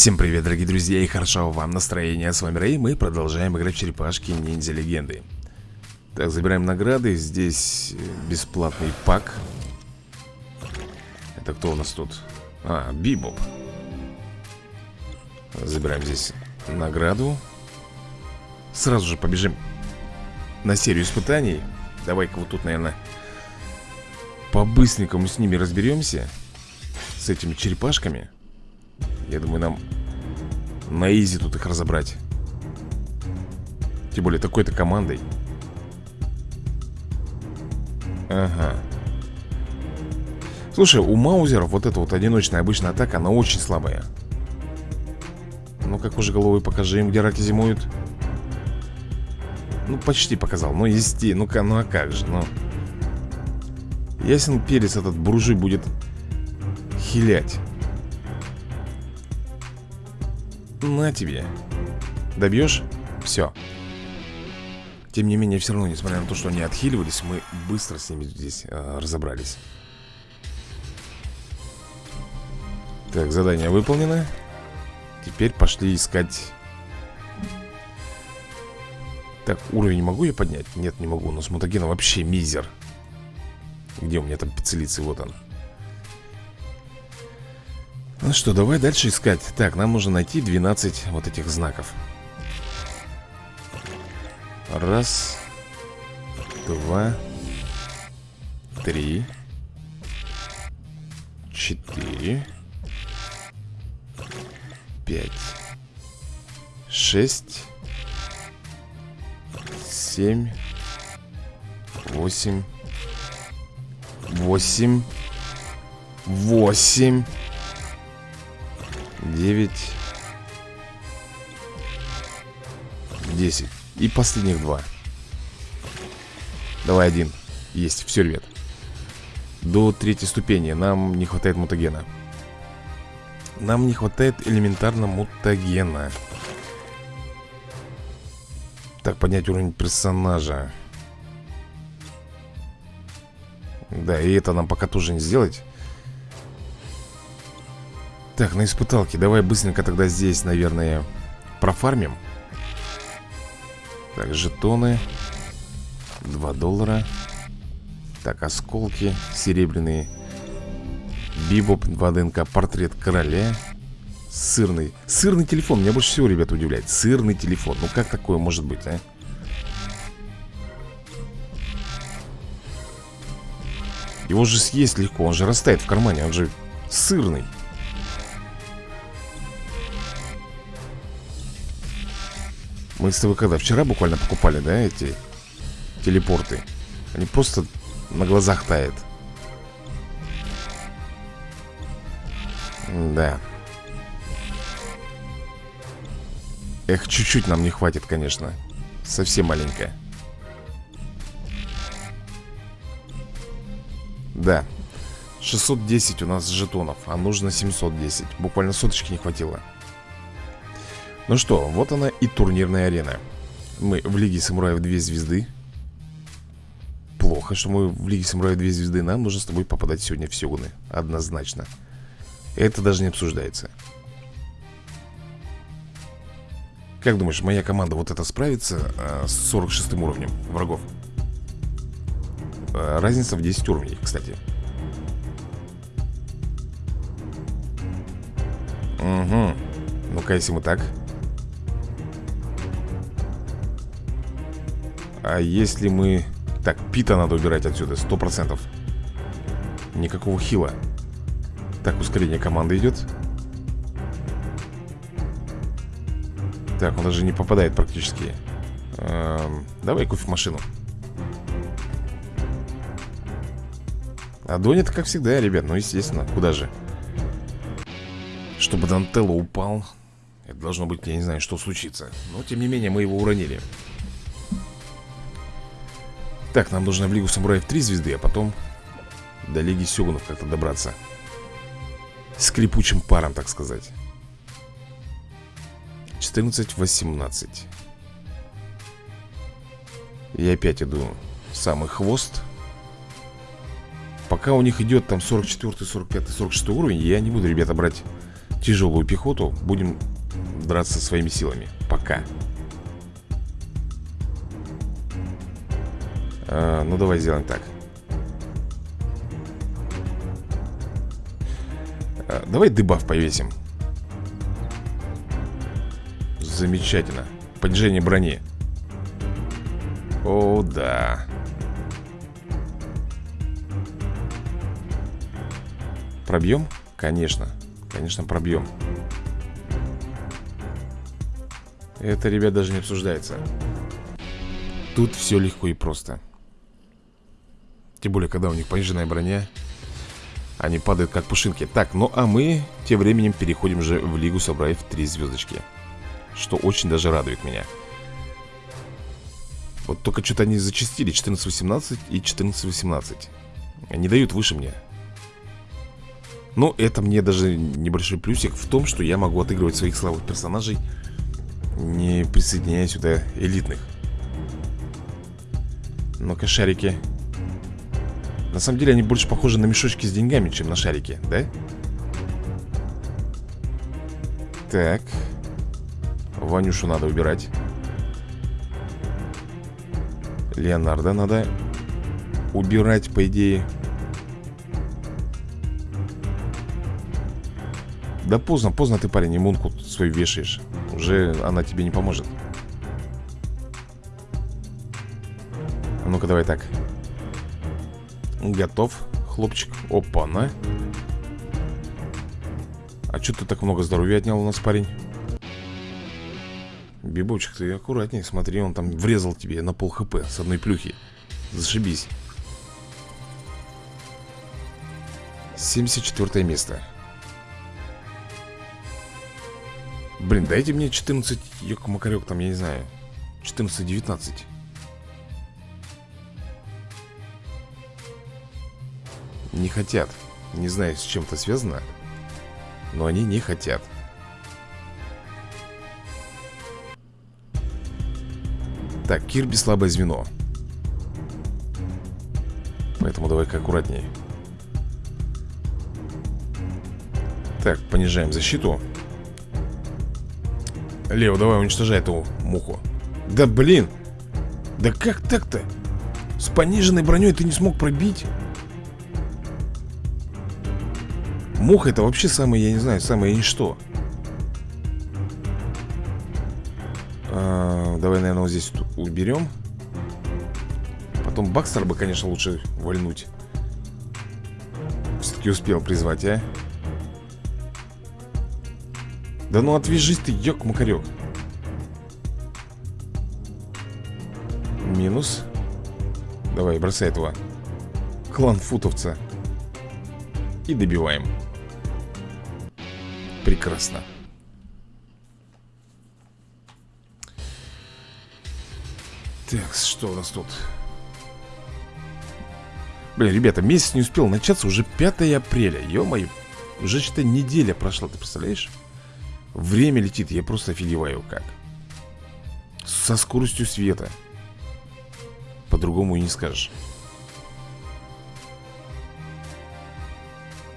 Всем привет, дорогие друзья, и хорошо вам настроения. С вами Рэй, мы продолжаем играть в черепашки ниндзя легенды. Так, забираем награды. Здесь бесплатный пак. Это кто у нас тут? А, Бибоп. Забираем здесь награду. Сразу же побежим на серию испытаний. Давай-ка вот тут, наверное, по-быстренькому с ними разберемся. С этими черепашками. Я думаю, нам на изи тут их разобрать. Тем более такой-то командой. Ага. Слушай, у маузеров вот эта вот одиночная обычная атака, она очень слабая. Ну, как уже головой покажи им, где раки зимуют. Ну, почти показал. Ну, есте, ну-ка, ну а как же, ну. Ясен перец этот буржуй будет хилять. На тебе Добьешь? Все Тем не менее, все равно, несмотря на то, что они отхиливались Мы быстро с ними здесь э, разобрались Так, задание выполнено Теперь пошли искать Так, уровень могу я поднять? Нет, не могу, но с мутагена вообще мизер Где у меня там пиццелицы? Вот он ну что, давай дальше искать. Так, нам нужно найти 12 вот этих знаков. Раз Два Три Четыре Пять Шесть Семь Восемь Восемь Восемь 9 10 И последних два. Давай один. Есть, все, ребят. До третьей ступени. Нам не хватает мутагена. Нам не хватает элементарно мутагена. Так, поднять уровень персонажа. Да, и это нам пока тоже не сделать так, на испыталке. Давай быстренько тогда здесь, наверное, профармим. Так, жетоны. 2 доллара. Так, осколки серебряные. Бибоп, 2 ДНК, портрет короля. Сырный. Сырный телефон, меня больше всего, ребята, удивляет. Сырный телефон, ну как такое может быть, а? Его же съесть легко, он же растает в кармане. Он же сырный Мы с тобой когда? Вчера буквально покупали, да, эти телепорты? Они просто на глазах тают. Да. Эх, чуть-чуть нам не хватит, конечно. Совсем маленькая. Да. 610 у нас жетонов, а нужно 710. Буквально соточки не хватило. Ну что, вот она и турнирная арена. Мы в Лиге Самураев 2 звезды. Плохо, что мы в Лиге Самураев 2 звезды. Нам нужно с тобой попадать сегодня в Сёгуны. Однозначно. Это даже не обсуждается. Как думаешь, моя команда вот это справится а, с 46 уровнем врагов? А, разница в 10 уровней, кстати. Угу Ну-ка, если мы так А если мы... Так, Пита надо убирать отсюда, сто процентов. Никакого хила. Так, ускорение команды идет. Так, он даже не попадает практически. Эм, Давай кофемашину А Донит, как всегда, ребят, ну естественно, куда же? Чтобы Дантелло упал Это должно быть, я не знаю, что случится. Но, тем не менее, мы его уронили так, нам нужно в Лигу Самураев 3 звезды, а потом до Лиги Сёгунов как-то добраться. Скрипучим паром, так сказать. 14-18. Я опять иду самый хвост. Пока у них идет там 44, 45, 46 уровень, я не буду, ребята, брать тяжелую пехоту Будем драться своими силами Пока а, Ну давай сделаем так. А, Давай дебаф повесим. Замечательно. Понижение брони. О, да. Пробьем? Конечно. Конечно, пробьем. Это, ребят, даже не обсуждается. Тут все легко и просто Тем более, когда у них пониженная броня Они падают как пушинки. Так, ну а мы тем временем переходим же в Лигу Собраев 3 звездочки Что очень даже радует меня. Вот только что-то они зачастили 14-18 и 14-18 Не дают выше мне. Но это мне даже небольшой плюсик в том, что я могу отыгрывать своих слабых персонажей Не присоединяя сюда элитных. Ну-ка, шарики На самом деле они больше похожи на мешочки с деньгами, чем на шарики, да? Так. Ванюшу надо убирать. Леонардо надо убирать, по идее. Да поздно, поздно ты, парень, иммунку свою вешаешь. Уже она тебе не поможет. Ну-ка, давай так Готов, хлопчик. Опа-на. А что ты так много здоровья отнял у нас, парень? Бибочек, ты аккуратнее Смотри, он там врезал тебе на пол хп С одной плюхи. Зашибись. 74 место. Блин, дайте мне 14 Йок-макарек там, я не знаю 14-19 Не хотят. Не знаю, с чем-то связано Но они не хотят. Так, Кирби слабое звено. Поэтому давай-ка аккуратнее Так, понижаем защиту. Лео, давай уничтожай эту муху. Да блин! Да как так-то? С пониженной броней ты не смог пробить? Муха это вообще самое, я не знаю, самое ничто. А, Давай, наверное, вот здесь уберем. Потом Бакстер бы, конечно, лучше вольнуть. Все-таки успел призвать, а? Да ну отвяжись ты, ёк-макарёк Минус. Давай, бросай этого Клан футовца. И добиваем Прекрасно. Так, что у нас тут? Блин, ребята, месяц не успел начаться, уже 5 апреля. Ё-моё, уже что-то неделя прошла, ты представляешь? Время летит, я просто офигеваю как. Со скоростью света. По-другому и не скажешь.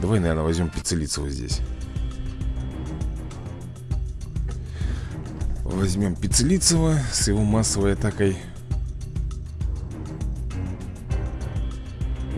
Давай, наверное, возьмем Пиццелицева здесь Возьмем Пиццелицева с его массовой атакой.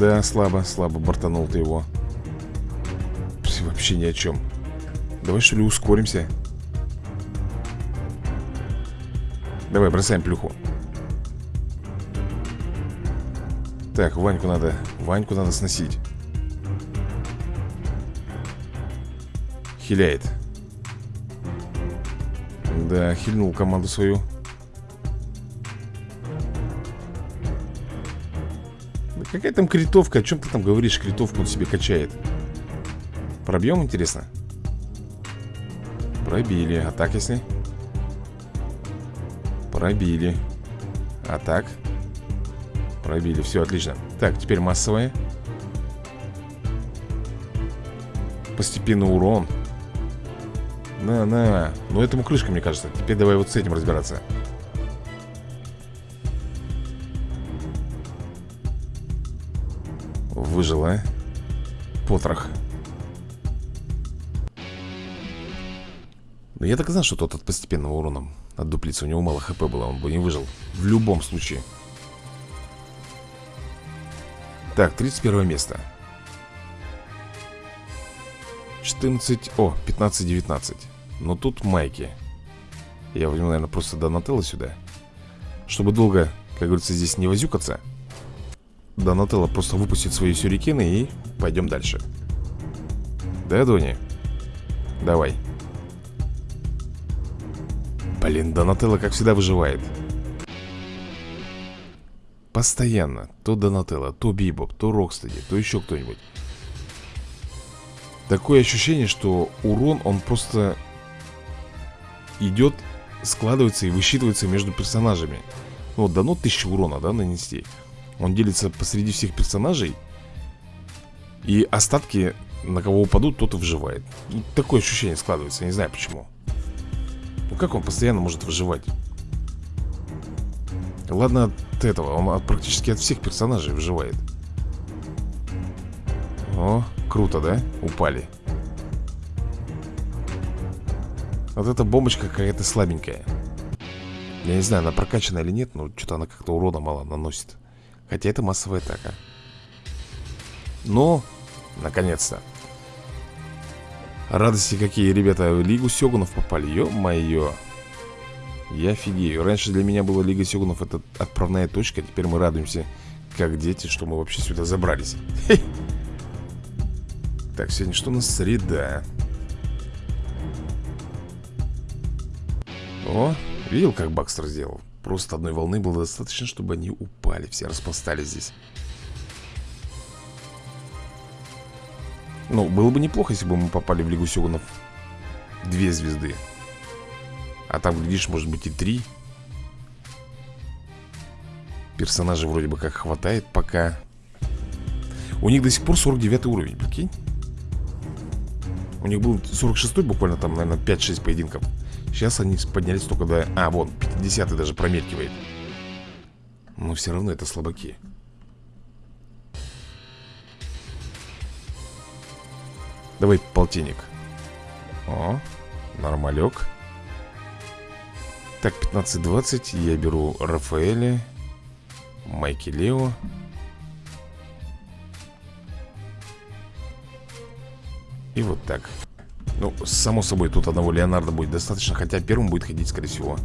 Да, слабо, слабо бортанул ты его. Вообще ни о чем. Давай что ли ускоримся? Давай, бросаем плюху. Так, Ваньку надо Ваньку надо сносить. Хиляет Да, хильнул команду свою да Какая там критовка? О чем ты там говоришь? Критовку он себе качает Пробьем, интересно? Пробили. А так если? Пробили. А так? Пробили. Все, отлично. Так, теперь массовая. Постепенно урон. На-на. Ну, этому крышка, мне кажется. Теперь давай вот с этим разбираться. Выжила. Потрох. Но я так знал, что тот от постепенного урона отдуплится. У него мало хп было, он бы не выжил. В любом случае. Так, 31 место. 14... О, 15-19. Но тут майки. Я возьму, наверное, просто Донателло сюда. Чтобы долго, как говорится, здесь не возюкаться. Донателло просто выпустит свои сюрикены и пойдем дальше. Да, Дони? Давай. Блин, Донателло, как всегда, выживает. Постоянно. То Донателло, то Бибоп, то Рокстеди, то еще кто-нибудь. Такое ощущение, что урон, он просто идет, складывается и высчитывается между персонажами. Ну, вот дано 1000 урона, да, нанести. Он делится посреди всех персонажей. И остатки, на кого упадут, тот и выживает. Ну, такое ощущение складывается, я не знаю почему. Ну, как он постоянно может выживать? Ладно от этого, он от, практически от всех персонажей выживает. О, круто, да? Упали Вот эта бомбочка какая-то слабенькая. Я не знаю, она прокачана или нет Но что-то она как-то урона мало наносит. Хотя это массовая атака. Но, наконец-то. Радости какие, ребята Лигу Сёгунов попали, ё-моё. Я офигею. Раньше для меня была Лига Сёгунов Это отправная точка Теперь мы радуемся Как дети, что мы вообще сюда забрались. Так, сегодня что у нас? Среда О, видел, как Бакстер сделал? Просто одной волны было достаточно, чтобы они упали Все распластались здесь. Ну, было бы неплохо, если бы мы попали в Лигу Сёгунов Две звезды. А там, глядишь, может быть и три. Персонажей вроде бы как хватает пока. У них до сих пор 49 уровень, прикинь. У них был 46-й буквально там, наверное, 5-6 поединков Сейчас они поднялись только до... А, вон, 50-й даже промелькивает Но все равно это слабаки. Давай полтинник. О, нормалек. Так, 15-20 Я беру Рафаэля Майки Лео. И вот так Ну, само собой, тут одного Леонардо будет достаточно Хотя первым будет ходить, скорее всего,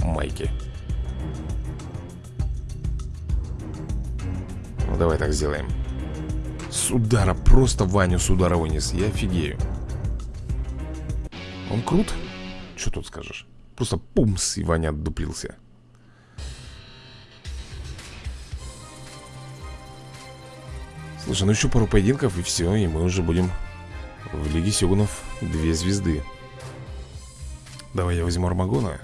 Майки. Ну, давай так сделаем. С удара, просто Ваню с удара вынес. Я офигею. Он крут? Что тут скажешь? Просто пумс, и Ваня отдуплился. Слушай, ну еще пару поединков и все, и мы уже будем в Лиге Сёгунов две звезды. Давай я возьму Армагона.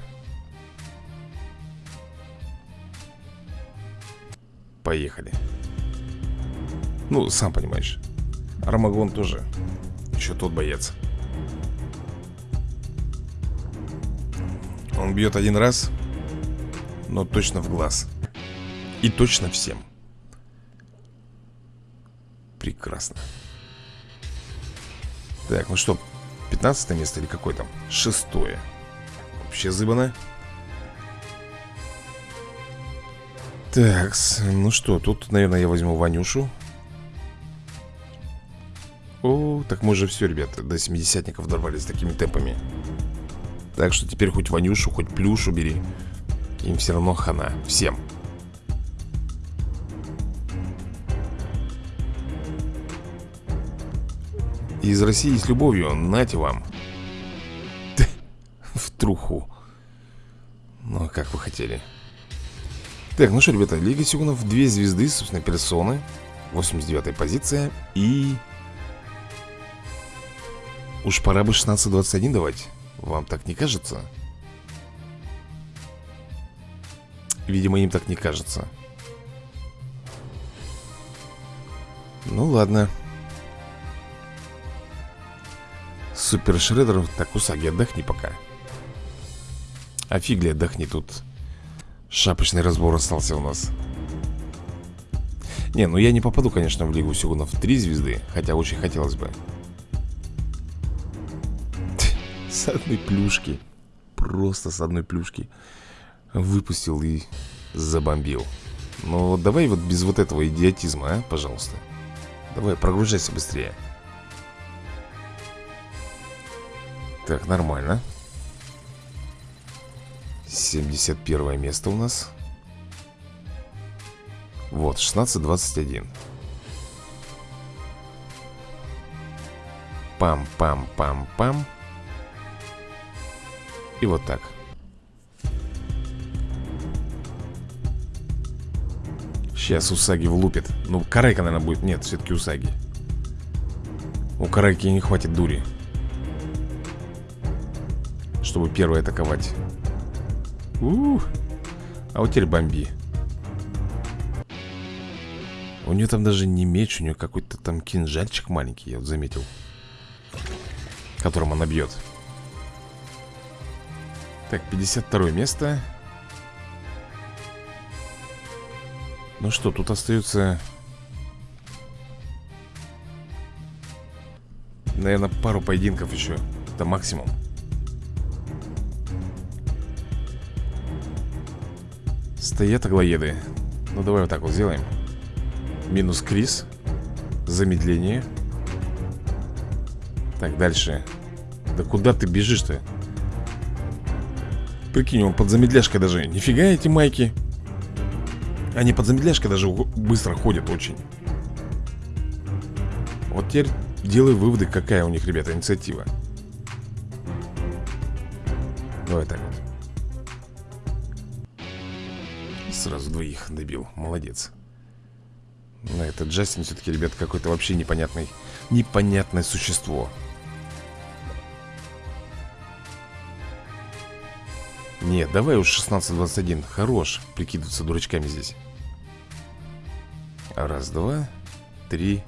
Поехали. Ну, сам понимаешь Армагон тоже Еще тот боец. Он бьет один раз Но точно в глаз. И точно всем. Прекрасно так, ну что, 15 место или какое там? Шестое. Вообще зыбано Так, ну что, тут, наверное, я возьму Ванюшу. О, так мы же все, ребята, до 70-ников дорвались такими темпами. Так что теперь хоть Ванюшу, хоть Плюшу бери. Им все равно хана, всем Из России с любовью, нате вам. В труху. Ну, как вы хотели. Так, ну что, ребята, Лига Сюгунов Две звезды, собственно, персоны 89-я позиция И... Уж пора бы 16-21 давать. Вам так не кажется? Видимо, им так не кажется. Ну ладно Супер Шредер Так, Усаги, отдохни пока. А фигли отдохни тут. Шапочный разбор остался у нас. Не, ну я не попаду, конечно, в Лигу Сюгунов Три звезды, хотя очень хотелось бы. С одной плюшки Просто с одной плюшки Выпустил и забомбил. Ну давай вот без вот этого идиотизма, а, пожалуйста. Давай, прогружайся быстрее Так, нормально. 71 место у нас. Вот, 16-21 Пам-пам-пам-пам. И вот так. Сейчас Усаги влупит. Ну, Карайка, наверное, будет. Нет, все-таки Усаги. У Карайки не хватит дури Чтобы первый атаковать. Ух. А вот теперь бомби У нее там даже не меч У нее какой-то там кинжальчик маленький Я вот заметил Которым она бьет. Так, 52 место. Ну что, тут остается Наверное, пару поединков еще. Это максимум Стоят аглоеды Ну давай вот так вот сделаем. Минус Крис Замедление. Так, дальше. Да куда ты бежишь-то? Прикинь, он под замедляшкой даже. Нифига эти майки. Они под замедляшкой даже быстро ходят очень. Вот теперь делай выводы, какая у них, ребята, инициатива. Давай так вот Сразу двоих добил, молодец. Но этот Джастин все-таки, ребят, какой-то вообще непонятный Непонятное существо. Нет, давай уж 16-21 Хорош. Прикидываться дурачками здесь. Раз, два, три,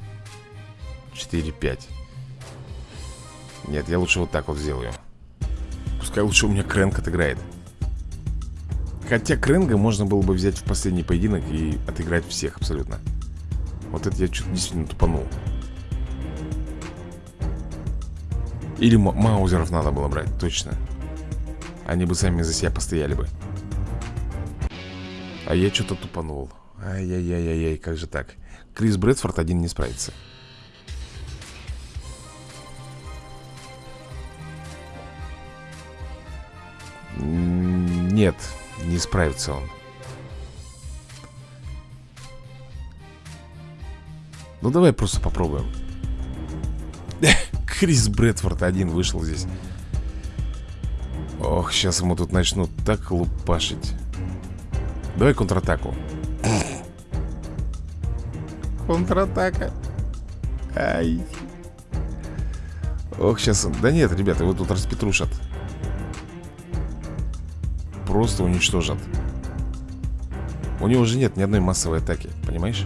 четыре, пять. Нет, я лучше вот так вот сделаю. Пускай лучше у меня Крэнк отыграет Хотя Крэнга можно было бы взять в последний поединок и отыграть всех абсолютно. Вот это я что-то действительно тупанул. Или маузеров надо было брать, точно. Они бы сами за себя постояли бы. А я что-то тупанул. Ай-яй-яй-яй, как же так? Крис Брэдфорд один не справится. Нет, не справится он. Ну давай просто попробуем. Крис Брэдфорд один вышел здесь. Ох, сейчас ему тут начнут так лупашить. Давай контратаку. Контратака. Ай. Ох, сейчас... Да нет, ребята, его тут распетрушат просто уничтожат. У него же нет ни одной массовой атаки, понимаешь?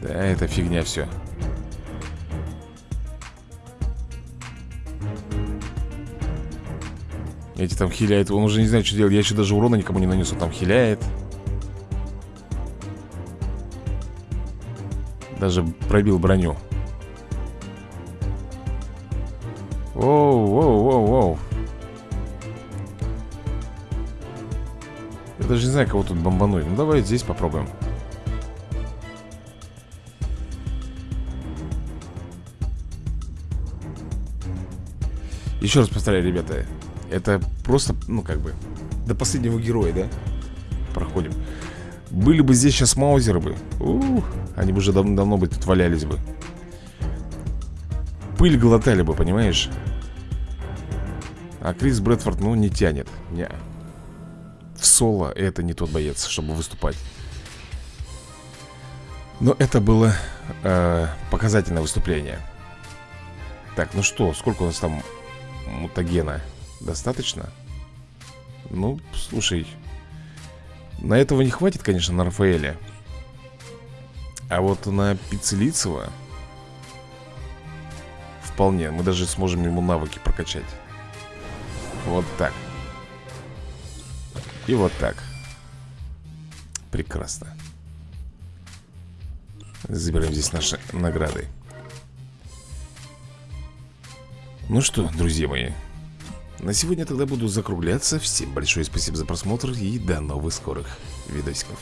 Да, это фигня все Эти там хиляют, он уже не знает, что делать. Я еще даже урона никому не нанес, он там хиляет Даже пробил броню. Воу, воу, воу, воу. Я даже не знаю, кого тут бомбануть. Ну давай здесь попробуем. Еще раз повторяю, ребята Это просто, ну как бы До последнего героя, да? Проходим были бы здесь сейчас маузеры бы Ух, Они бы уже дав давно бы тут валялись бы Пыль глотали бы, понимаешь? А Крис Брэдфорд, ну, не тянет не. В соло это не тот боец, чтобы выступать Но это было э, показательное выступление Так, ну что, сколько у нас там мутагена? Достаточно? Ну, слушай на этого не хватит, конечно, на Рафаэля. А вот на Пиццелицева Вполне, мы даже сможем ему навыки прокачать. Вот так. И вот так. Прекрасно. Забираем здесь наши награды. Ну что, друзья мои На сегодня тогда буду закругляться. Всем большое спасибо за просмотр И до новых скорых видосиков